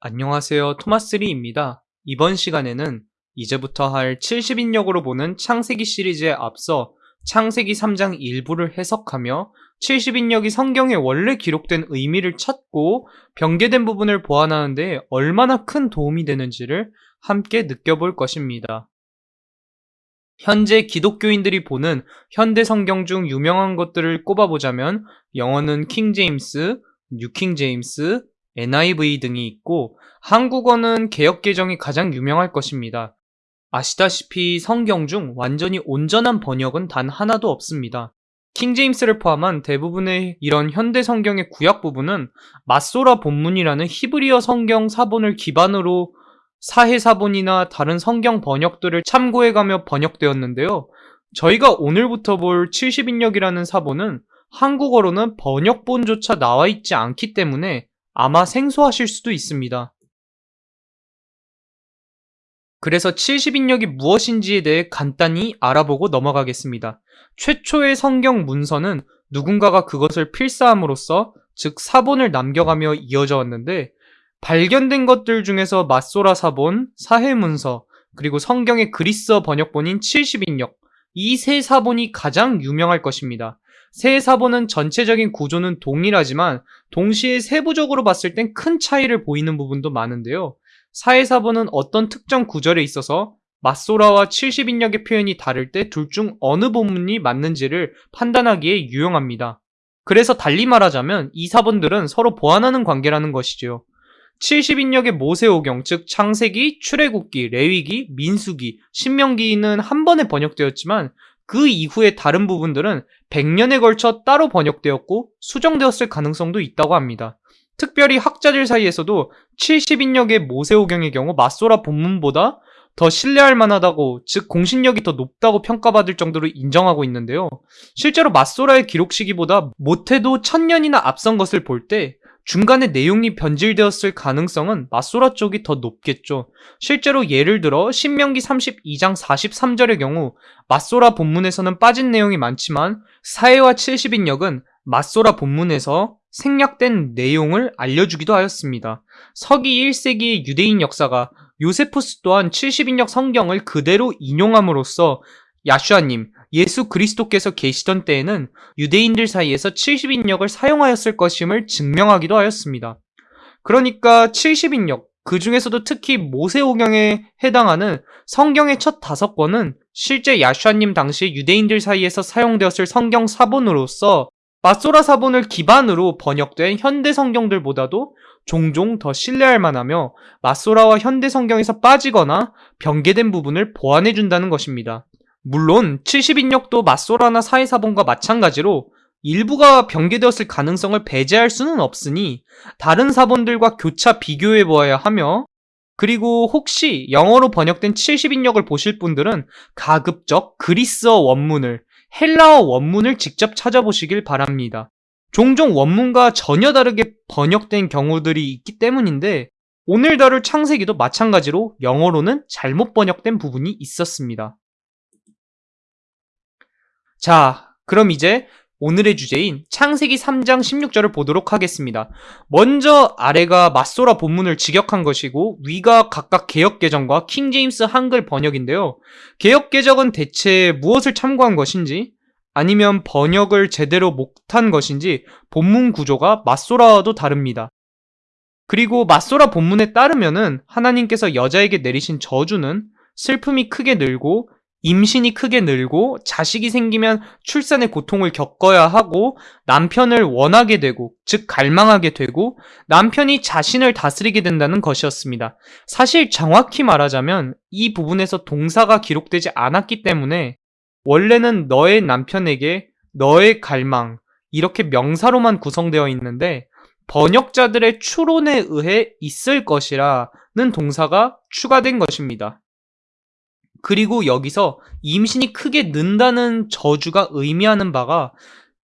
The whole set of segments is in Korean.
안녕하세요. 토마스리입니다. 이번 시간에는 이제부터 할 70인역으로 보는 창세기 시리즈에 앞서 창세기 3장 일부를 해석하며 70인역이 성경에 원래 기록된 의미를 찾고 변개된 부분을 보완하는데 얼마나 큰 도움이 되는지를 함께 느껴볼 것입니다. 현재 기독교인들이 보는 현대 성경 중 유명한 것들을 꼽아보자면 영어는 킹 제임스, 뉴킹 제임스, NIV 등이 있고 한국어는 개혁개정이 가장 유명할 것입니다. 아시다시피 성경 중 완전히 온전한 번역은 단 하나도 없습니다. 킹제임스를 포함한 대부분의 이런 현대 성경의 구약 부분은 마소라 본문이라는 히브리어 성경 사본을 기반으로 사해사본이나 다른 성경 번역들을 참고해가며 번역되었는데요. 저희가 오늘부터 볼 70인역이라는 사본은 한국어로는 번역본조차 나와 있지 않기 때문에 아마 생소하실 수도 있습니다. 그래서 70인역이 무엇인지에 대해 간단히 알아보고 넘어가겠습니다. 최초의 성경 문서는 누군가가 그것을 필사함으로써 즉 사본을 남겨가며 이어져 왔는데 발견된 것들 중에서 마소라 사본, 사해문서, 그리고 성경의 그리스어 번역본인 70인역 이 세 사본이 가장 유명할 것입니다. 세 사본은 전체적인 구조는 동일하지만 동시에 세부적으로 봤을 땐 큰 차이를 보이는 부분도 많은데요. 사해사본은 어떤 특정 구절에 있어서 마소라와 70인역의 표현이 다를 때 둘 중 어느 본문이 맞는지를 판단하기에 유용합니다. 그래서 달리 말하자면 이 사본들은 서로 보완하는 관계라는 것이죠. 70인역의 모세오경, 즉 창세기, 출애굽기, 레위기, 민수기, 신명기는 한 번에 번역되었지만 그 이후의 다른 부분들은 100년에 걸쳐 따로 번역되었고 수정되었을 가능성도 있다고 합니다. 특별히 학자들 사이에서도 70인역의 모세오경의 경우 마소라 본문보다 더 신뢰할 만하다고, 즉 공신력이 더 높다고 평가받을 정도로 인정하고 있는데요. 실제로 마소라의 기록 시기보다 못해도 천년이나 앞선 것을 볼 때 중간에 내용이 변질되었을 가능성은 마소라 쪽이 더 높겠죠. 실제로 예를 들어 신명기 32장 43절의 경우 마소라 본문에서는 빠진 내용이 많지만 사해와 70인역은 마소라 본문에서 생략된 내용을 알려주기도 하였습니다. 서기 1세기의 유대인 역사가 요세푸스 또한 70인역 성경을 그대로 인용함으로써 야슈아님, 예수 그리스도께서 계시던 때에는 유대인들 사이에서 70인역을 사용하였을 것임을 증명하기도 하였습니다. 그러니까 70인역, 그 중에서도 특히 모세오경에 해당하는 성경의 첫 다섯 권은 실제 야슈아님 당시 유대인들 사이에서 사용되었을 성경 사본으로서 마소라 사본을 기반으로 번역된 현대 성경들보다도 종종 더 신뢰할 만하며 마소라와 현대 성경에서 빠지거나 변개된 부분을 보완해준다는 것입니다. 물론 70인역도 마소라나 사이사본과 마찬가지로 일부가 변개되었을 가능성을 배제할 수는 없으니 다른 사본들과 교차 비교해 보아야 하며 그리고 혹시 영어로 번역된 70인역을 보실 분들은 가급적 그리스어 원문을 헬라어 원문을 직접 찾아보시길 바랍니다. 종종 원문과 전혀 다르게 번역된 경우들이 있기 때문인데 오늘 다룰 창세기도 마찬가지로 영어로는 잘못 번역된 부분이 있었습니다. 자, 그럼 이제 오늘의 주제인 창세기 3장 16절을 보도록 하겠습니다. 먼저 아래가 맞소라 본문을 직역한 것이고 위가 각각 개혁개정과 킹제임스 한글 번역인데요. 개혁개정은 대체 무엇을 참고한 것인지 아니면 번역을 제대로 못한 것인지 본문 구조가 맞소라와도 다릅니다. 그리고 맞소라 본문에 따르면은 하나님께서 여자에게 내리신 저주는 슬픔이 크게 늘고 임신이 크게 늘고 자식이 생기면 출산의 고통을 겪어야 하고 남편을 원하게 되고 즉 갈망하게 되고 남편이 자신을 다스리게 된다는 것이었습니다. 사실 정확히 말하자면 이 부분에서 동사가 기록되지 않았기 때문에 원래는 너의 남편에게 너의 갈망 이렇게 명사로만 구성되어 있는데 번역자들의 추론에 의해 있을 것이라는 동사가 추가된 것입니다. 그리고 여기서 임신이 크게 는다는 저주가 의미하는 바가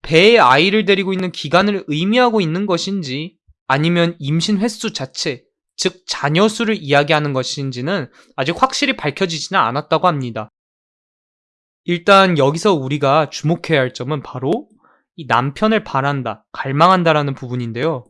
배에 아이를 데리고 있는 기간을 의미하고 있는 것인지 아니면 임신 횟수 자체, 즉 자녀 수를 이야기하는 것인지는 아직 확실히 밝혀지지는 않았다고 합니다. 일단 여기서 우리가 주목해야 할 점은 바로 이 남편을 바란다, 갈망한다라는 부분인데요.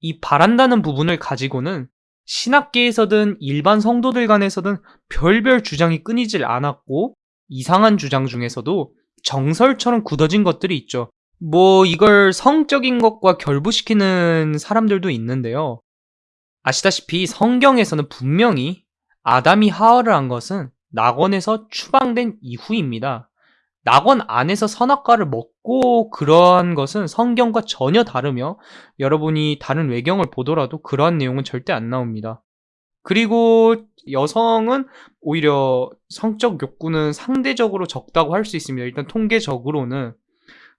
이 바란다는 부분을 가지고는 신학계에서든 일반 성도들 간에서든 별별 주장이 끊이질 않았고 이상한 주장 중에서도 정설처럼 굳어진 것들이 있죠. 뭐 이걸 성적인 것과 결부시키는 사람들도 있는데요. 아시다시피 성경에서는 분명히 아담이 하와를 한 것은 낙원에서 추방된 이후입니다. 낙원 안에서 선악과를 먹고 그러한 것은 성경과 전혀 다르며 여러분이 다른 외경을 보더라도 그러한 내용은 절대 안 나옵니다. 그리고 여성은 오히려 성적 욕구는 상대적으로 적다고 할 수 있습니다. 일단 통계적으로는.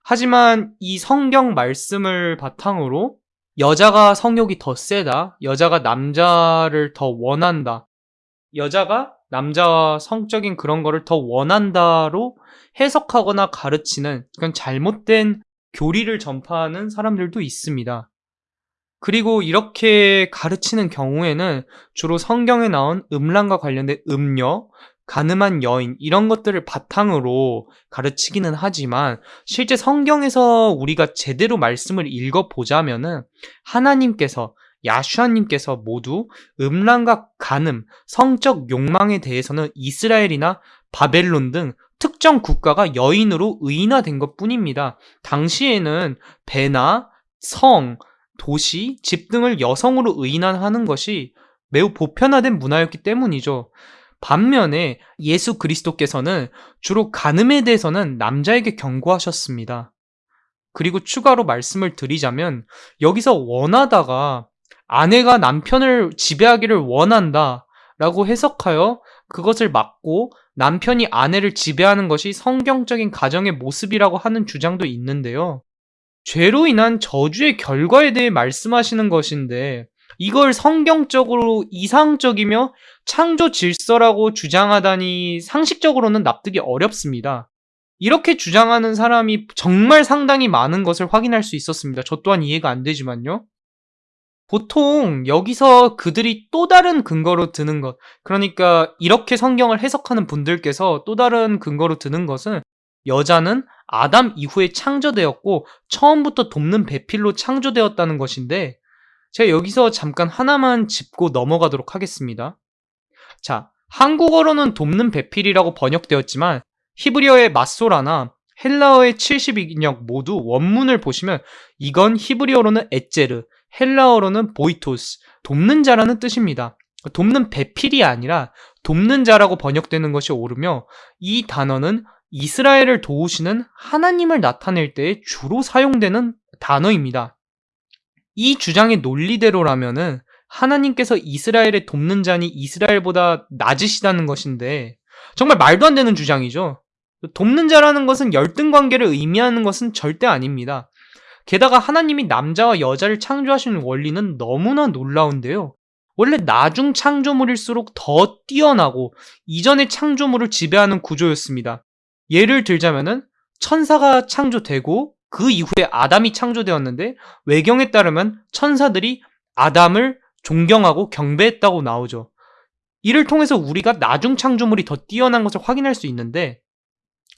하지만 이 성경 말씀을 바탕으로 여자가 성욕이 더 세다, 여자가 남자를 더 원한다, 여자가 남자와 성적인 그런 거를 더 원한다로 해석하거나 가르치는 그런 잘못된 교리를 전파하는 사람들도 있습니다. 그리고 이렇게 가르치는 경우에는 주로 성경에 나온 음란과 관련된 음녀, 가늠한 여인 이런 것들을 바탕으로 가르치기는 하지만 실제 성경에서 우리가 제대로 말씀을 읽어보자면 은 하나님께서 야슈아님께서 모두 음란과 간음, 성적 욕망에 대해서는 이스라엘이나 바벨론 등 특정 국가가 여인으로 의인화된 것 뿐입니다. 당시에는 배나 성, 도시, 집 등을 여성으로 의인화하는 것이 매우 보편화된 문화였기 때문이죠. 반면에 예수 그리스도께서는 주로 간음에 대해서는 남자에게 경고하셨습니다. 그리고 추가로 말씀을 드리자면 여기서 원하다가 아내가 남편을 지배하기를 원한다 라고 해석하여 그것을 막고 남편이 아내를 지배하는 것이 성경적인 가정의 모습이라고 하는 주장도 있는데요. 죄로 인한 저주의 결과에 대해 말씀하시는 것인데 이걸 성경적으로 이상적이며 창조 질서라고 주장하다니 상식적으로는 납득이 어렵습니다. 이렇게 주장하는 사람이 정말 상당히 많은 것을 확인할 수 있었습니다. 저 또한 이해가 안 되지만요. 보통 여기서 그들이 또 다른 근거로 드는 것, 그러니까 이렇게 성경을 해석하는 분들께서 또 다른 근거로 드는 것은 여자는 아담 이후에 창조되었고 처음부터 돕는 배필로 창조되었다는 것인데 제가 여기서 잠깐 하나만 짚고 넘어가도록 하겠습니다. 자, 한국어로는 돕는 배필이라고 번역되었지만 히브리어의 마소라나 헬라어의 70인역 모두 원문을 보시면 이건 히브리어로는 에제르, 헬라어로는 보이토스, 돕는 자라는 뜻입니다. 돕는 배필이 아니라 돕는 자라고 번역되는 것이 옳으며 이 단어는 이스라엘을 도우시는 하나님을 나타낼 때 주로 사용되는 단어입니다. 이 주장의 논리대로라면은 하나님께서 이스라엘의 돕는 자니 이스라엘보다 낮으시다는 것인데 정말 말도 안 되는 주장이죠. 돕는 자라는 것은 열등 관계를 의미하는 것은 절대 아닙니다. 게다가 하나님이 남자와 여자를 창조하시는 원리는 너무나 놀라운데요. 원래 나중 창조물일수록 더 뛰어나고 이전의 창조물을 지배하는 구조였습니다. 예를 들자면은 천사가 창조되고 그 이후에 아담이 창조되었는데 외경에 따르면 천사들이 아담을 존경하고 경배했다고 나오죠. 이를 통해서 우리가 나중 창조물이 더 뛰어난 것을 확인할 수 있는데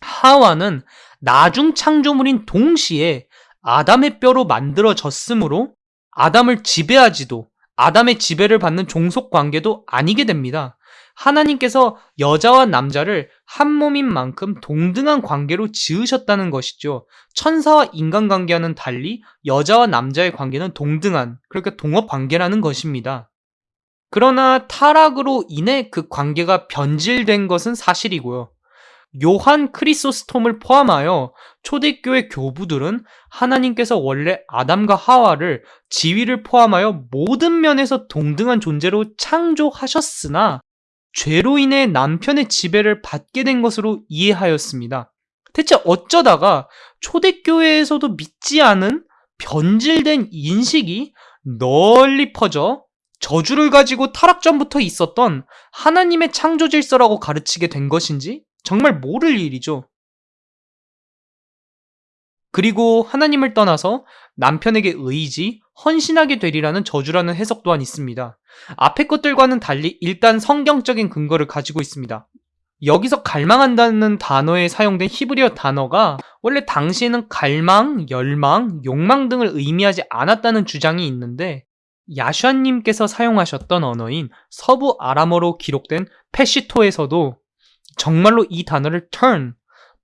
하와는 나중 창조물인 동시에 아담의 뼈로 만들어졌으므로 아담을 지배하지도 아담의 지배를 받는 종속 관계도 아니게 됩니다. 하나님께서 여자와 남자를 한 몸인 만큼 동등한 관계로 지으셨다는 것이죠. 천사와 인간 관계와는 달리 여자와 남자의 관계는 동등한, 그러니까 동업 관계라는 것입니다. 그러나 타락으로 인해 그 관계가 변질된 것은 사실이고요. 요한 크리소스톰을 포함하여 초대교회 교부들은 하나님께서 원래 아담과 하와를 지위를 포함하여 모든 면에서 동등한 존재로 창조하셨으나 죄로 인해 남편의 지배를 받게 된 것으로 이해하였습니다. 대체 어쩌다가 초대교회에서도 믿지 않은 변질된 인식이 널리 퍼져 저주를 가지고 타락 전부터 있었던 하나님의 창조 질서라고 가르치게 된 것인지 정말 모를 일이죠. 그리고 하나님을 떠나서 남편에게 의지, 헌신하게 되리라는 저주라는 해석 또한 있습니다. 앞의 것들과는 달리 일단 성경적인 근거를 가지고 있습니다. 여기서 갈망한다는 단어에 사용된 히브리어 단어가 원래 당시에는 갈망, 열망, 욕망 등을 의미하지 않았다는 주장이 있는데 야샨님께서 사용하셨던 언어인 서부 아람어로 기록된 페시토에서도 정말로 이 단어를 turn,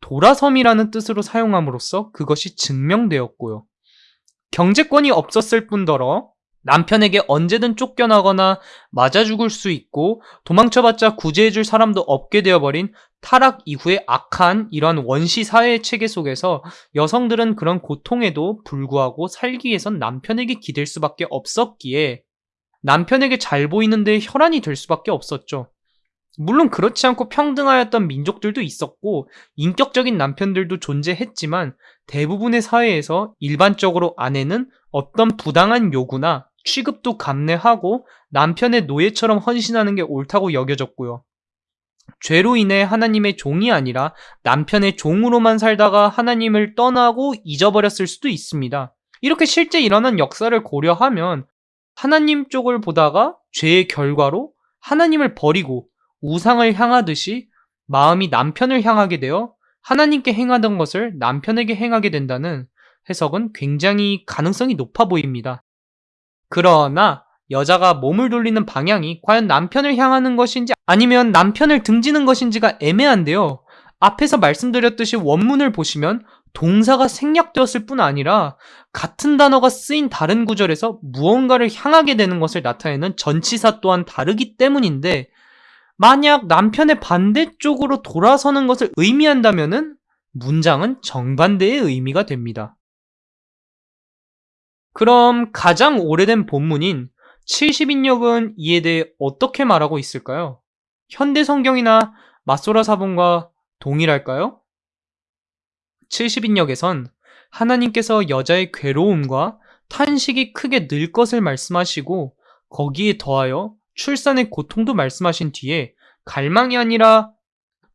돌아섬이라는 뜻으로 사용함으로써 그것이 증명되었고요. 경제권이 없었을 뿐더러 남편에게 언제든 쫓겨나거나 맞아 죽을 수 있고 도망쳐봤자 구제해줄 사람도 없게 되어버린 타락 이후의 악한 이러한 원시 사회 체계 속에서 여성들은 그런 고통에도 불구하고 살기 위해선 남편에게 기댈 수밖에 없었기에 남편에게 잘 보이는데 혈안이 될 수밖에 없었죠. 물론 그렇지 않고 평등하였던 민족들도 있었고 인격적인 남편들도 존재했지만 대부분의 사회에서 일반적으로 아내는 어떤 부당한 요구나 취급도 감내하고 남편의 노예처럼 헌신하는 게 옳다고 여겨졌고요. 죄로 인해 하나님의 종이 아니라 남편의 종으로만 살다가 하나님을 떠나고 잊어버렸을 수도 있습니다. 이렇게 실제 일어난 역사를 고려하면 하나님 쪽을 보다가 죄의 결과로 하나님을 버리고 우상을 향하듯이 마음이 남편을 향하게 되어 하나님께 행하던 것을 남편에게 행하게 된다는 해석은 굉장히 가능성이 높아 보입니다. 그러나 여자가 몸을 돌리는 방향이 과연 남편을 향하는 것인지 아니면 남편을 등지는 것인지가 애매한데요. 앞에서 말씀드렸듯이 원문을 보시면 동사가 생략되었을 뿐 아니라 같은 단어가 쓰인 다른 구절에서 무언가를 향하게 되는 것을 나타내는 전치사 또한 다르기 때문인데 만약 남편의 반대쪽으로 돌아서는 것을 의미한다면은 문장은 정반대의 의미가 됩니다. 그럼 가장 오래된 본문인 70인역은 이에 대해 어떻게 말하고 있을까요? 현대 성경이나 마소라 사본과 동일할까요? 70인역에선 하나님께서 여자의 괴로움과 탄식이 크게 늘 것을 말씀하시고 거기에 더하여 출산의 고통도 말씀하신 뒤에 갈망이 아니라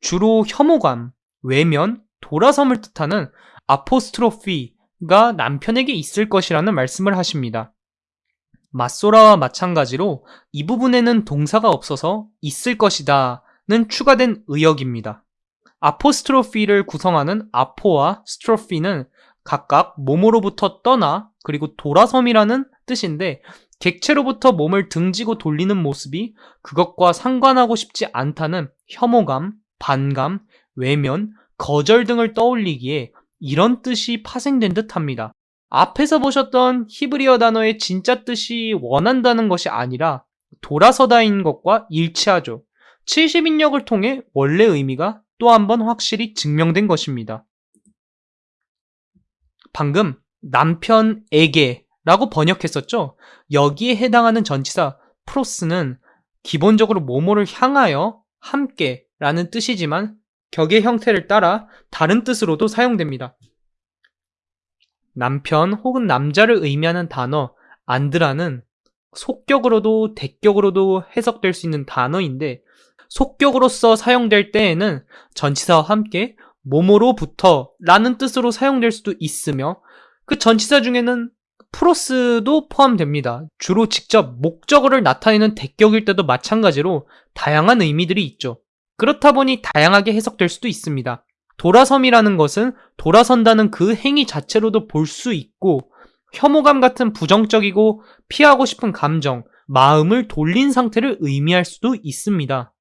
주로 혐오감, 외면, 돌아섬을 뜻하는 아포스트로피가 남편에게 있을 것이라는 말씀을 하십니다. 맞소라와 마찬가지로 이 부분에는 동사가 없어서 있을 것이다 는 추가된 의역입니다. 아포스트로피를 구성하는 아포와 스트로피는 각각 몸으로부터 떠나 그리고 돌아섬이라는 뜻인데 객체로부터 몸을 등지고 돌리는 모습이 그것과 상관하고 싶지 않다는 혐오감, 반감, 외면, 거절 등을 떠올리기에 이런 뜻이 파생된 듯 합니다. 앞에서 보셨던 히브리어 단어의 진짜 뜻이 원한다는 것이 아니라 돌아서다인 것과 일치하죠. 70인력을 통해 원래 의미가 또 한 번 확실히 증명된 것입니다. 방금 남편에게 라고 번역했었죠. 여기에 해당하는 전치사 프로스는 기본적으로 모모를 향하여 함께 라는 뜻이지만 격의 형태를 따라 다른 뜻으로도 사용됩니다. 남편 혹은 남자를 의미하는 단어 안드라는 속격으로도 대격으로도 해석될 수 있는 단어인데 속격으로서 사용될 때에는 전치사와 함께 모모로부터 라는 뜻으로 사용될 수도 있으며 그 전치사 중에는 프로스도 포함됩니다. 주로 직접 목적어를 나타내는 대격일 때도 마찬가지로 다양한 의미들이 있죠. 그렇다 보니 다양하게 해석될 수도 있습니다. 돌아섬이라는 것은 돌아선다는 그 행위 자체로도 볼 수 있고 혐오감 같은 부정적이고 피하고 싶은 감정, 마음을 돌린 상태를 의미할 수도 있습니다.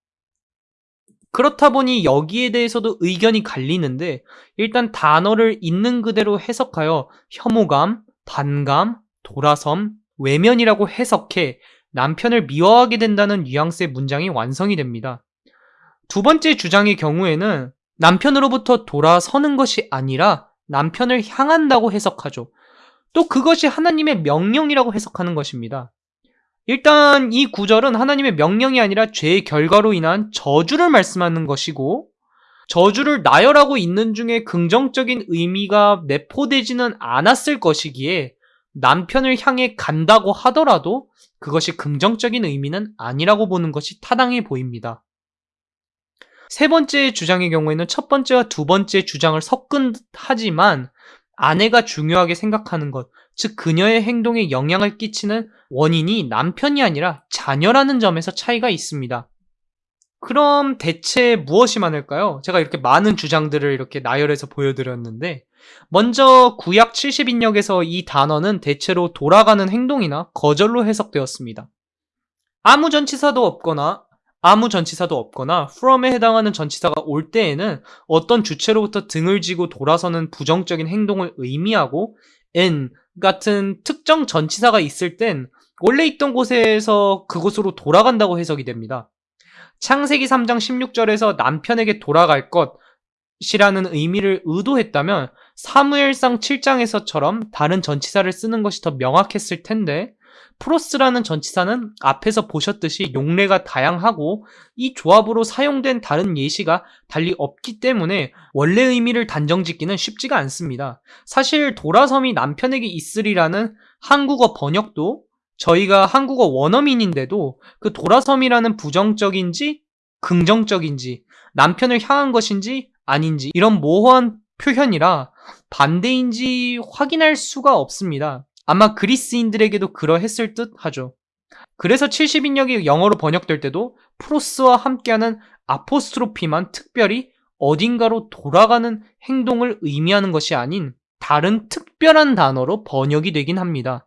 그렇다 보니 여기에 대해서도 의견이 갈리는데 일단 단어를 있는 그대로 해석하여 혐오감, 반감, 돌아섬, 외면이라고 해석해 남편을 미워하게 된다는 뉘앙스의 문장이 완성이 됩니다. 두 번째 주장의 경우에는 남편으로부터 돌아서는 것이 아니라 남편을 향한다고 해석하죠. 또 그것이 하나님의 명령이라고 해석하는 것입니다. 일단 이 구절은 하나님의 명령이 아니라 죄의 결과로 인한 저주를 말씀하는 것이고 저주를 나열하고 있는 중에 긍정적인 의미가 내포되지는 않았을 것이기에 남편을 향해 간다고 하더라도 그것이 긍정적인 의미는 아니라고 보는 것이 타당해 보입니다. 세 번째 주장의 경우에는 첫 번째와 두 번째 주장을 섞은 듯 하지만 아내가 중요하게 생각하는 것, 즉 그녀의 행동에 영향을 끼치는 원인이 남편이 아니라 자녀라는 점에서 차이가 있습니다. 그럼 대체 무엇이 많을까요? 제가 이렇게 많은 주장들을 이렇게 나열해서 보여드렸는데, 먼저 구약 70인역에서 이 단어는 대체로 돌아가는 행동이나 거절로 해석되었습니다. 아무 전치사도 없거나 아무 전치사도 없거나 from에 해당하는 전치사가 올 때에는 어떤 주체로부터 등을 지고 돌아서는 부정적인 행동을 의미하고 in 같은 특정 전치사가 있을 땐 원래 있던 곳에서 그곳으로 돌아간다고 해석이 됩니다. 창세기 3장 16절에서 남편에게 돌아갈 것이라는 의미를 의도했다면 사무엘상 7장에서처럼 다른 전치사를 쓰는 것이 더 명확했을 텐데 프로스라는 전치사는 앞에서 보셨듯이 용례가 다양하고 이 조합으로 사용된 다른 예시가 달리 없기 때문에 원래 의미를 단정 짓기는 쉽지가 않습니다. 사실 돌아섬이 남편에게 있으리라는 한국어 번역도 저희가 한국어 원어민인데도 그 돌아섬이라는 부정적인지 긍정적인지 남편을 향한 것인지 아닌지 이런 모호한 표현이라 반대인지 확인할 수가 없습니다. 아마 그리스인들에게도 그러했을 듯 하죠. 그래서 70인역이 영어로 번역될 때도 프로스와 함께하는 아포스트로피만 특별히 어딘가로 돌아가는 행동을 의미하는 것이 아닌 다른 특별한 단어로 번역이 되긴 합니다.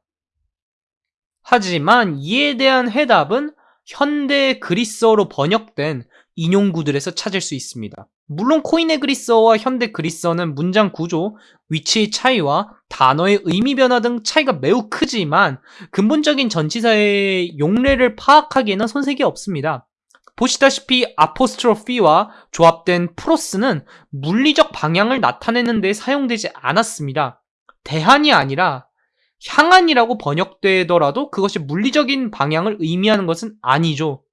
하지만 이에 대한 해답은 현대 그리스어로 번역된 인용구들에서 찾을 수 있습니다. 물론 코인의 그리스어와 현대 그리스어는 문장 구조, 위치의 차이와 단어의 의미 변화 등 차이가 매우 크지만 근본적인 전치사의 용례를 파악하기에는 손색이 없습니다. 보시다시피 아포스트로피와 조합된 프로스는 물리적 방향을 나타내는 데 사용되지 않았습니다. 대한이 아니라 향한이라고 번역되더라도 그것이 물리적인 방향을 의미하는 것은 아니죠.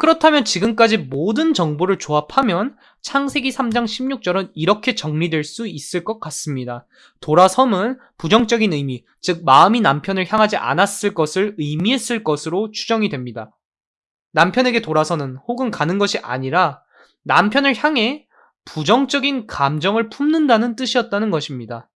그렇다면 지금까지 모든 정보를 조합하면 창세기 3장 16절은 이렇게 정리될 수 있을 것 같습니다. 돌아섬은 부정적인 의미, 즉 마음이 남편을 향하지 않았을 것을 의미했을 것으로 추정이 됩니다. 남편에게 돌아서는 혹은 가는 것이 아니라 남편을 향해 부정적인 감정을 품는다는 뜻이었다는 것입니다.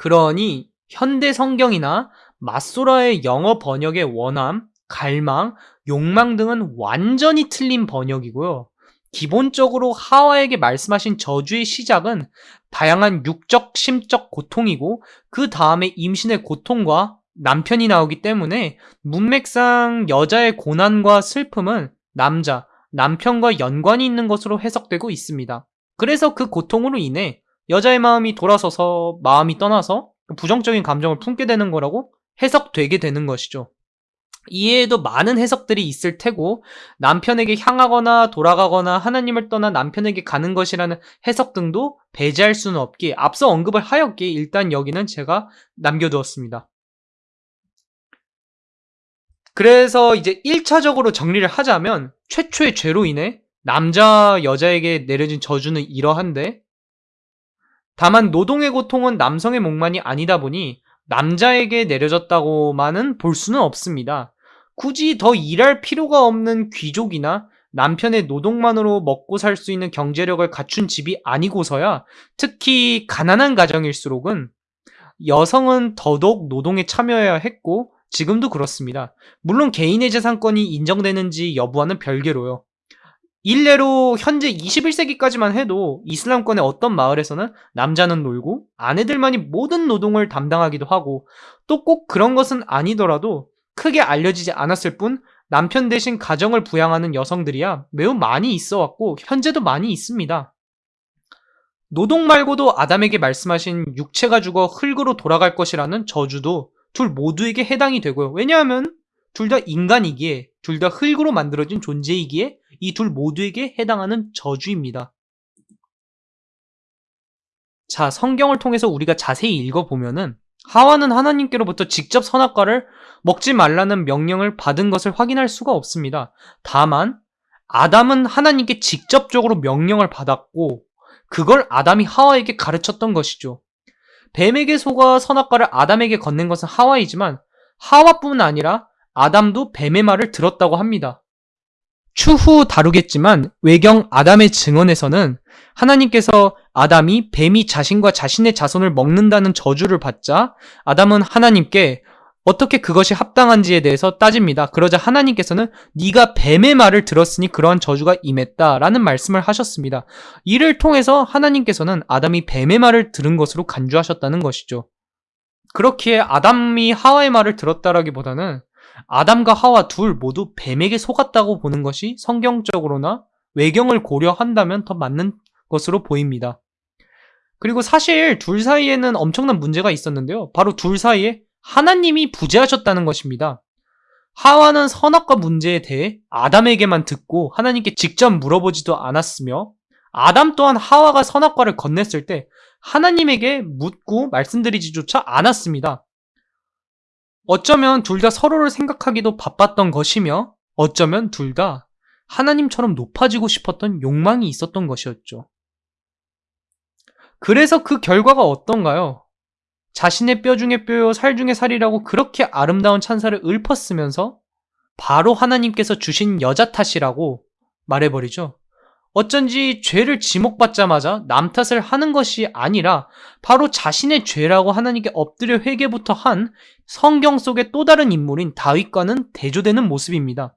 그러니 현대 성경이나 마소라의 영어 번역의 원함, 갈망, 욕망 등은 완전히 틀린 번역이고요. 기본적으로 하와에게 말씀하신 저주의 시작은 다양한 육적, 심적 고통이고 그 다음에 임신의 고통과 남편이 나오기 때문에 문맥상 여자의 고난과 슬픔은 남자, 남편과 연관이 있는 것으로 해석되고 있습니다. 그래서 그 고통으로 인해 여자의 마음이 돌아서서 마음이 떠나서 부정적인 감정을 품게 되는 거라고 해석되게 되는 것이죠. 이외에도 많은 해석들이 있을 테고 남편에게 향하거나 돌아가거나 하나님을 떠나 남편에게 가는 것이라는 해석 등도 배제할 수는 없기에 앞서 언급을 하였기에 일단 여기는 제가 남겨두었습니다. 그래서 이제 1차적으로 정리를 하자면 최초의 죄로 인해 남자 여자에게 내려진 저주는 이러한데 다만 노동의 고통은 남성의 몫만이 아니다 보니 남자에게 내려졌다고만은 볼 수는 없습니다. 굳이 더 일할 필요가 없는 귀족이나 남편의 노동만으로 먹고 살 수 있는 경제력을 갖춘 집이 아니고서야 특히 가난한 가정일수록은 여성은 더더욱 노동에 참여해야 했고 지금도 그렇습니다. 물론 개인의 재산권이 인정되는지 여부와는 별개로요. 일례로 현재 21세기까지만 해도 이슬람권의 어떤 마을에서는 남자는 놀고 아내들만이 모든 노동을 담당하기도 하고 또 꼭 그런 것은 아니더라도 크게 알려지지 않았을 뿐 남편 대신 가정을 부양하는 여성들이야 매우 많이 있어 왔고 현재도 많이 있습니다. 노동 말고도 아담에게 말씀하신 육체가 죽어 흙으로 돌아갈 것이라는 저주도 둘 모두에게 해당이 되고요. 왜냐하면 둘 다 인간이기에 둘 다 흙으로 만들어진 존재이기에 이 둘 모두에게 해당하는 저주입니다. 자, 성경을 통해서 우리가 자세히 읽어보면은 하와는 하나님께로부터 직접 선악과를 먹지 말라는 명령을 받은 것을 확인할 수가 없습니다. 다만 아담은 하나님께 직접적으로 명령을 받았고 그걸 아담이 하와에게 가르쳤던 것이죠. 뱀에게 속아 선악과를 아담에게 건넨 것은 하와이지만 하와뿐 아니라 아담도 뱀의 말을 들었다고 합니다. 추후 다루겠지만 외경 아담의 증언에서는 하나님께서 아담이 뱀이 자신과 자신의 자손을 먹는다는 저주를 받자 아담은 하나님께 어떻게 그것이 합당한지에 대해서 따집니다. 그러자 하나님께서는 네가 뱀의 말을 들었으니 그러한 저주가 임했다라는 말씀을 하셨습니다. 이를 통해서 하나님께서는 아담이 뱀의 말을 들은 것으로 간주하셨다는 것이죠. 그렇기에 아담이 하와의 말을 들었다라기보다는 아담과 하와 둘 모두 뱀에게 속았다고 보는 것이 성경적으로나 외경을 고려한다면 더 맞는 것으로 보입니다. 그리고 사실 둘 사이에는 엄청난 문제가 있었는데요. 바로 둘 사이에 하나님이 부재하셨다는 것입니다. 하와는 선악과 문제에 대해 아담에게만 듣고 하나님께 직접 물어보지도 않았으며 아담 또한 하와가 선악과를 건넸을 때 하나님에게 묻고 말씀드리지조차 않았습니다. 어쩌면 둘 다 서로를 생각하기도 바빴던 것이며 어쩌면 둘 다 하나님처럼 높아지고 싶었던 욕망이 있었던 것이었죠. 그래서 그 결과가 어떤가요? 자신의 뼈 중에 뼈요 살 중에 살이라고 그렇게 아름다운 찬사를 읊었으면서 바로 하나님께서 주신 여자 탓이라고 말해버리죠. 어쩐지 죄를 지목받자마자 남 탓을 하는 것이 아니라 바로 자신의 죄라고 하나님께 엎드려 회개부터 한 성경 속의 또 다른 인물인 다윗과는 대조되는 모습입니다.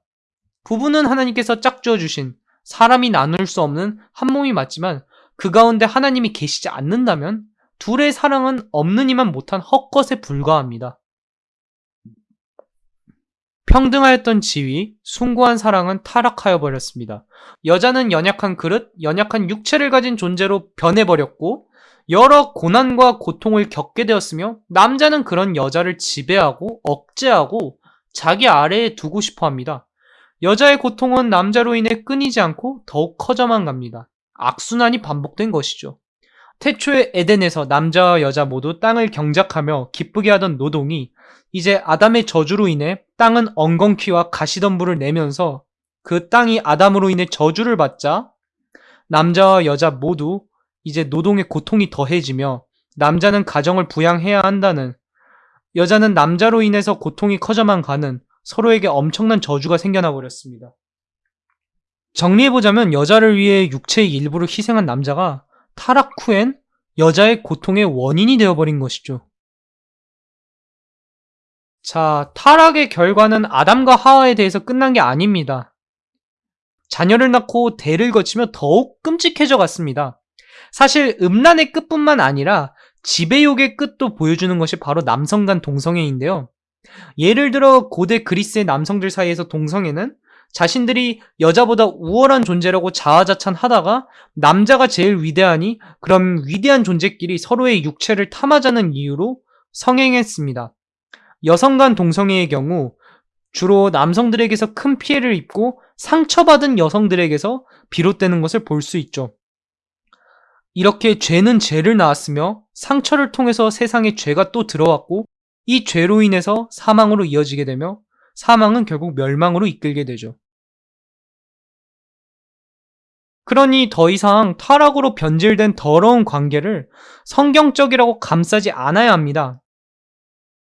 부부는 하나님께서 짝지어 주신 사람이 나눌 수 없는 한 몸이 맞지만 그 가운데 하나님이 계시지 않는다면 둘의 사랑은 없는 이만 못한 헛것에 불과합니다. 평등하였던 지위, 숭고한 사랑은 타락하여 버렸습니다. 여자는 연약한 그릇, 연약한 육체를 가진 존재로 변해버렸고, 여러 고난과 고통을 겪게 되었으며, 남자는 그런 여자를 지배하고, 억제하고, 자기 아래에 두고 싶어 합니다. 여자의 고통은 남자로 인해 끊이지 않고 더욱 커져만 갑니다. 악순환이 반복된 것이죠. 태초의 에덴에서 남자와 여자 모두 땅을 경작하며 기쁘게 하던 노동이 이제 아담의 저주로 인해 땅은 엉겅퀴와 가시덤불을 내면서 그 땅이 아담으로 인해 저주를 받자 남자와 여자 모두 이제 노동의 고통이 더해지며 남자는 가정을 부양해야 한다는 여자는 남자로 인해서 고통이 커져만 가는 서로에게 엄청난 저주가 생겨나 버렸습니다. 정리해보자면 여자를 위해 육체의 일부를 희생한 남자가 타락 후엔 여자의 고통의 원인이 되어버린 것이죠. 자, 타락의 결과는 아담과 하와에 대해서 끝난 게 아닙니다. 자녀를 낳고 대를 거치며 더욱 끔찍해져 갔습니다. 사실 음란의 끝뿐만 아니라 지배욕의 끝도 보여주는 것이 바로 남성 간 동성애인데요. 예를 들어 고대 그리스의 남성들 사이에서 동성애는 자신들이 여자보다 우월한 존재라고 자화자찬하다가 남자가 제일 위대하니 그럼 위대한 존재끼리 서로의 육체를 탐하자는 이유로 성행했습니다. 여성 간 동성애의 경우 주로 남성들에게서 큰 피해를 입고 상처받은 여성들에게서 비롯되는 것을 볼 수 있죠. 이렇게 죄는 죄를 낳았으며 상처를 통해서 세상에 죄가 또 들어왔고 이 죄로 인해서 사망으로 이어지게 되며 사망은 결국 멸망으로 이끌게 되죠. 그러니 더 이상 타락으로 변질된 더러운 관계를 성경적이라고 감싸지 않아야 합니다.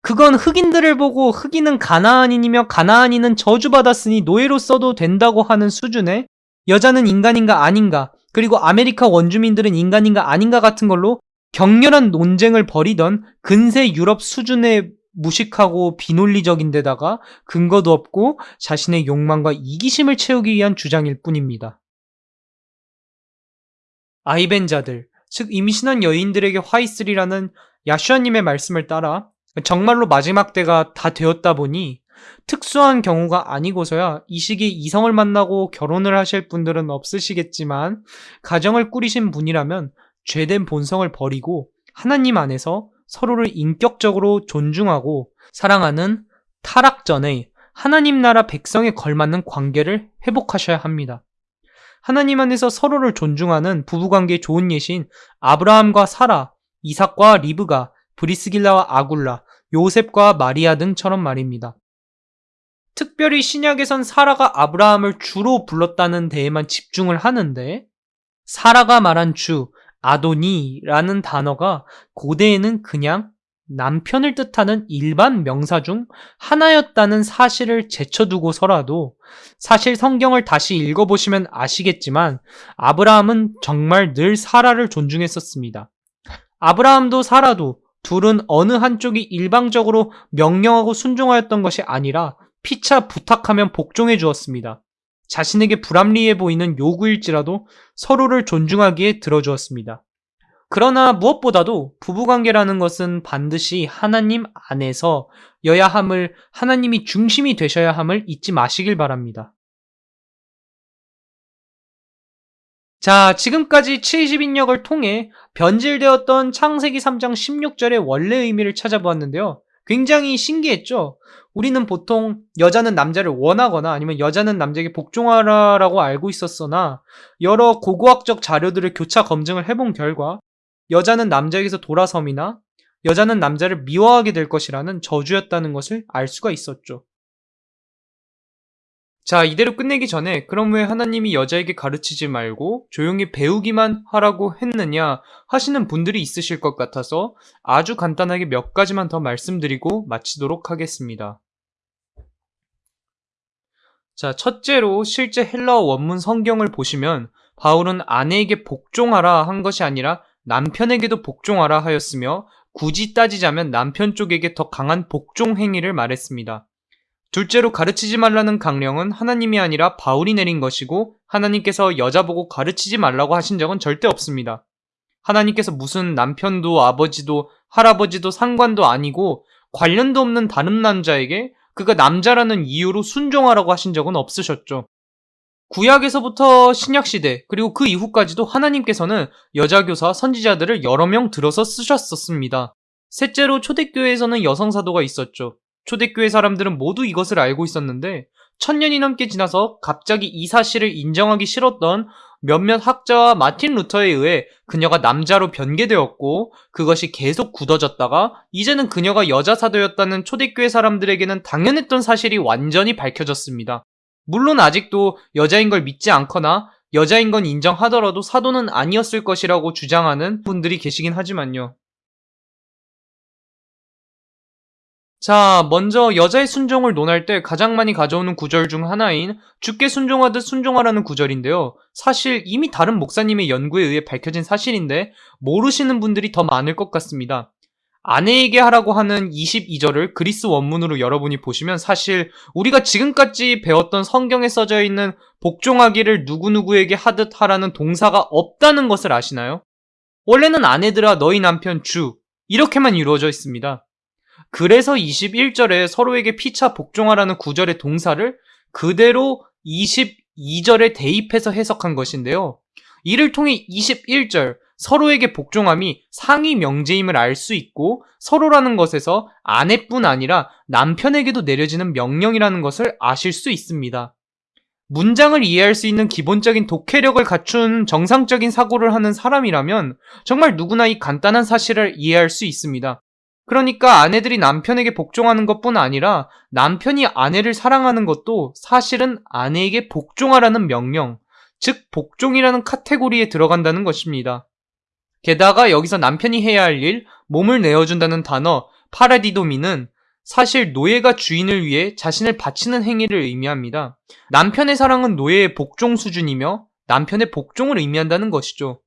그건 흑인들을 보고 흑인은 가나안인이며 가나안인은 저주받았으니 노예로 써도 된다고 하는 수준의 여자는 인간인가 아닌가 그리고 아메리카 원주민들은 인간인가 아닌가 같은 걸로 격렬한 논쟁을 벌이던 근세 유럽 수준의 무식하고 비논리적인 데다가 근거도 없고 자신의 욕망과 이기심을 채우기 위한 주장일 뿐입니다. 아이벤자들, 즉 임신한 여인들에게 화 있으리라는 야슈아님의 말씀을 따라 정말로 마지막 때가 다 되었다 보니 특수한 경우가 아니고서야 이 시기에 이성을 만나고 결혼을 하실 분들은 없으시겠지만 가정을 꾸리신 분이라면 죄된 본성을 버리고 하나님 안에서 서로를 인격적으로 존중하고 사랑하는 타락 전에 하나님 나라 백성에 걸맞는 관계를 회복하셔야 합니다. 하나님 안에서 서로를 존중하는 부부관계에 좋은 예신 아브라함과 사라, 이삭과 리브가, 브리스길라와 아굴라, 요셉과 마리아 등처럼 말입니다. 특별히 신약에선 사라가 아브라함을 주로 불렀다는 데에만 집중을 하는데 사라가 말한 주, 아도니라는 단어가 고대에는 그냥 남편을 뜻하는 일반 명사 중 하나였다는 사실을 제쳐두고서라도 사실 성경을 다시 읽어보시면 아시겠지만 아브라함은 정말 늘 사라를 존중했었습니다. 아브라함도 사라도 둘은 어느 한쪽이 일방적으로 명령하고 순종하였던 것이 아니라 피차 부탁하면 복종해 주었습니다. 자신에게 불합리해 보이는 요구일지라도 서로를 존중하기에 들어주었습니다. 그러나 무엇보다도 부부관계라는 것은 반드시 하나님 안에서 여야 함을 하나님이 중심이 되셔야 함을 잊지 마시길 바랍니다. 자, 지금까지 70인역을 통해 변질되었던 창세기 3장 16절의 원래 의미를 찾아보았는데요. 굉장히 신기했죠? 우리는 보통 여자는 남자를 원하거나 아니면 여자는 남자에게 복종하라라고 알고 있었으나 여러 고고학적 자료들을 교차 검증을 해본 결과 여자는 남자에게서 돌아섬이나 여자는 남자를 미워하게 될 것이라는 저주였다는 것을 알 수가 있었죠. 자, 이대로 끝내기 전에 그럼 왜 하나님이 여자에게 가르치지 말고 조용히 배우기만 하라고 했느냐 하시는 분들이 있으실 것 같아서 아주 간단하게 몇 가지만 더 말씀드리고 마치도록 하겠습니다. 자, 첫째로 실제 헬라어 원문 성경을 보시면 바울은 아내에게 복종하라 한 것이 아니라 남편에게도 복종하라 하였으며 굳이 따지자면 남편 쪽에게 더 강한 복종 행위를 말했습니다. 둘째로 가르치지 말라는 강령은 하나님이 아니라 바울이 내린 것이고 하나님께서 여자 보고 가르치지 말라고 하신 적은 절대 없습니다. 하나님께서 무슨 남편도 아버지도 할아버지도 상관도 아니고 관련도 없는 다른 남자에게 그가 남자라는 이유로 순종하라고 하신 적은 없으셨죠. 구약에서부터 신약시대, 그리고 그 이후까지도 하나님께서는 여자교사, 선지자들을 여러 명 들어서 쓰셨었습니다. 셋째로 초대교회에서는 여성사도가 있었죠. 초대교회 사람들은 모두 이것을 알고 있었는데 천년이 넘게 지나서 갑자기 이 사실을 인정하기 싫었던 몇몇 학자와 마틴 루터에 의해 그녀가 남자로 변개되었고 그것이 계속 굳어졌다가 이제는 그녀가 여자 사도였다는 초대교회 사람들에게는 당연했던 사실이 완전히 밝혀졌습니다. 물론 아직도 여자인 걸 믿지 않거나 여자인 건 인정하더라도 사도는 아니었을 것이라고 주장하는 분들이 계시긴 하지만요. 자, 먼저 여자의 순종을 논할 때 가장 많이 가져오는 구절 중 하나인 죽게 순종하듯 순종하라는 구절인데요. 사실 이미 다른 목사님의 연구에 의해 밝혀진 사실인데 모르시는 분들이 더 많을 것 같습니다. 아내에게 하라고 하는 22절을 그리스 원문으로 여러분이 보시면 사실 우리가 지금까지 배웠던 성경에 써져 있는 복종하기를 누구누구에게 하듯 하라는 동사가 없다는 것을 아시나요? 원래는 아내들아 너희 남편 주 이렇게만 이루어져 있습니다. 그래서 21절에 서로에게 피차 복종하라는 구절의 동사를 그대로 22절에 대입해서 해석한 것인데요. 이를 통해 21절 서로에게 복종함이 상위 명제임을 알 수 있고 서로라는 것에서 아내뿐 아니라 남편에게도 내려지는 명령이라는 것을 아실 수 있습니다. 문장을 이해할 수 있는 기본적인 독해력을 갖춘 정상적인 사고를 하는 사람이라면 정말 누구나 이 간단한 사실을 이해할 수 있습니다. 그러니까 아내들이 남편에게 복종하는 것뿐 아니라 남편이 아내를 사랑하는 것도 사실은 아내에게 복종하라는 명령, 즉 복종이라는 카테고리에 들어간다는 것입니다. 게다가 여기서 남편이 해야 할 일, 몸을 내어준다는 단어 파라디도미는 사실 노예가 주인을 위해 자신을 바치는 행위를 의미합니다. 남편의 사랑은 노예의 복종 수준이며 남편의 복종을 의미한다는 것이죠.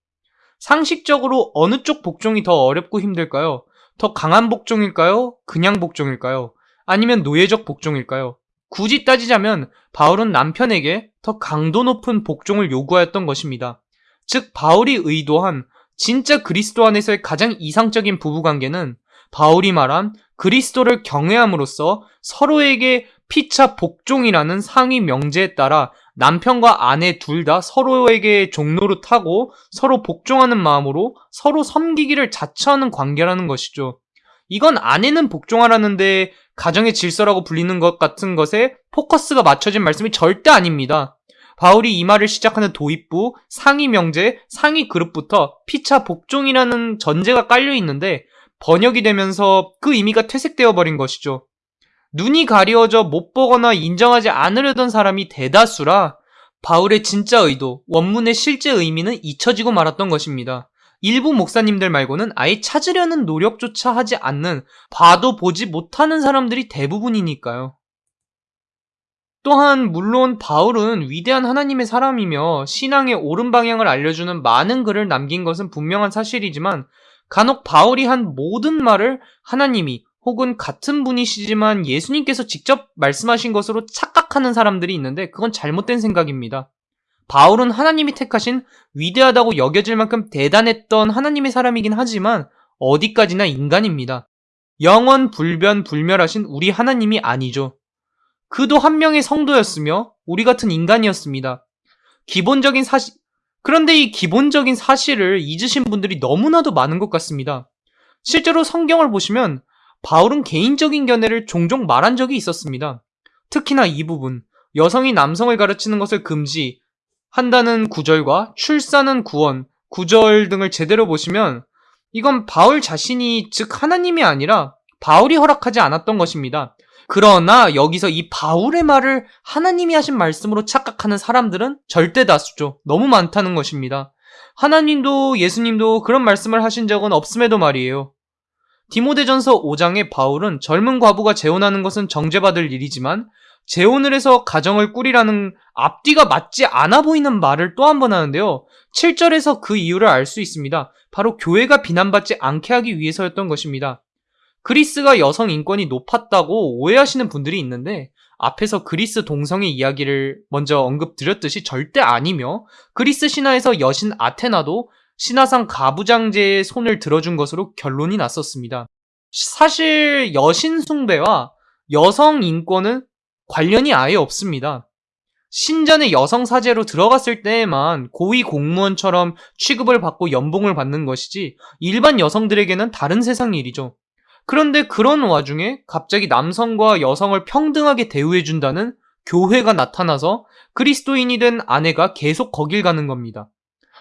상식적으로 어느 쪽 복종이 더 어렵고 힘들까요? 더 강한 복종일까요? 그냥 복종일까요? 아니면 노예적 복종일까요? 굳이 따지자면 바울은 남편에게 더 강도 높은 복종을 요구하였던 것입니다. 즉 바울이 의도한 진짜 그리스도 안에서의 가장 이상적인 부부관계는 바울이 말한 그리스도를 경외함으로써 서로에게 피차 복종이라는 상위 명제에 따라 남편과 아내 둘 다 서로에게 종로를 타고 서로 복종하는 마음으로 서로 섬기기를 자처하는 관계라는 것이죠. 이건 아내는 복종하라는데 가정의 질서라고 불리는 것 같은 것에 포커스가 맞춰진 말씀이 절대 아닙니다. 바울이 이 말을 시작하는 도입부, 상위 명제, 상위 그룹부터 피차 복종이라는 전제가 깔려 있는데 번역이 되면서 그 의미가 퇴색되어 버린 것이죠. 눈이 가리워져 못 보거나 인정하지 않으려던 사람이 대다수라 바울의 진짜 의도, 원문의 실제 의미는 잊혀지고 말았던 것입니다. 일부 목사님들 말고는 아예 찾으려는 노력조차 하지 않는 봐도 보지 못하는 사람들이 대부분이니까요. 또한 물론 바울은 위대한 하나님의 사람이며 신앙의 옳은 방향을 알려주는 많은 글을 남긴 것은 분명한 사실이지만 간혹 바울이 한 모든 말을 하나님이 혹은 같은 분이시지만 예수님께서 직접 말씀하신 것으로 착각하는 사람들이 있는데 그건 잘못된 생각입니다. 바울은 하나님이 택하신 위대하다고 여겨질 만큼 대단했던 하나님의 사람이긴 하지만 어디까지나 인간입니다. 영원 불변 불멸하신 우리 하나님이 아니죠. 그도 한 명의 성도였으며 우리 같은 인간이었습니다. 기본적인 사실, 그런데 이 기본적인 사실을 잊으신 분들이 너무나도 많은 것 같습니다. 실제로 성경을 보시면 바울은 개인적인 견해를 종종 말한 적이 있었습니다. 특히나 이 부분, 여성이 남성을 가르치는 것을 금지한다는 구절과 출산은 구원, 구절 등을 제대로 보시면 이건 바울 자신이 즉 하나님이 아니라 바울이 허락하지 않았던 것입니다. 그러나 여기서 이 바울의 말을 하나님이 하신 말씀으로 착각하는 사람들은 절대 다수죠. 너무 많다는 것입니다. 하나님도 예수님도 그런 말씀을 하신 적은 없음에도 말이에요. 디모데전서 5장의 바울은 젊은 과부가 재혼하는 것은 정죄받을 일이지만 재혼을 해서 가정을 꾸리라는 앞뒤가 맞지 않아 보이는 말을 또 한 번 하는데요. 7절에서 그 이유를 알 수 있습니다. 바로 교회가 비난받지 않게 하기 위해서였던 것입니다. 그리스가 여성 인권이 높았다고 오해하시는 분들이 있는데 앞에서 그리스 동성애 이야기를 먼저 언급드렸듯이 절대 아니며 그리스 신화에서 여신 아테나도 신화상 가부장제의 손을 들어준 것으로 결론이 났었습니다. 사실 여신 숭배와 여성 인권은 관련이 아예 없습니다. 신전의 여성 사제로 들어갔을 때에만 고위 공무원처럼 취급을 받고 연봉을 받는 것이지 일반 여성들에게는 다른 세상 일이죠. 그런데 그런 와중에 갑자기 남성과 여성을 평등하게 대우해준다는 교회가 나타나서 그리스도인이 된 아내가 계속 거길 가는 겁니다.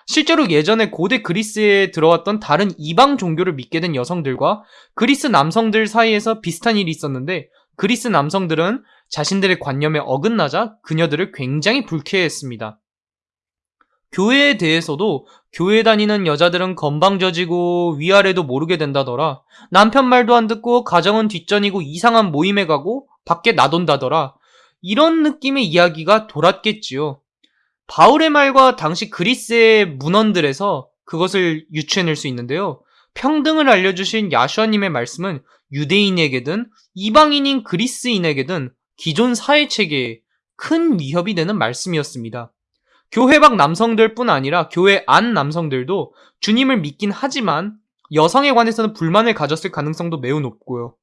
실제로 예전에 고대 그리스에 들어왔던 다른 이방 종교를 믿게 된 여성들과 그리스 남성들 사이에서 비슷한 일이 있었는데 그리스 남성들은 자신들의 관념에 어긋나자 그녀들을 굉장히 불쾌했습니다. 교회에 대해서도 교회 다니는 여자들은 건방져지고 위아래도 모르게 된다더라. 남편 말도 안 듣고 가정은 뒷전이고 이상한 모임에 가고 밖에 나돈다더라. 이런 느낌의 이야기가 돌았겠지요. 바울의 말과 당시 그리스의 문헌들에서 그것을 유추해낼 수 있는데요. 평등을 알려주신 야슈아님의 말씀은 유대인에게든 이방인인 그리스인에게든 기존 사회체계에 큰 위협이 되는 말씀이었습니다. 교회 밖 남성들 뿐 아니라 교회 안 남성들도 주님을 믿긴 하지만 여성에 관해서는 불만을 가졌을 가능성도 매우 높고요.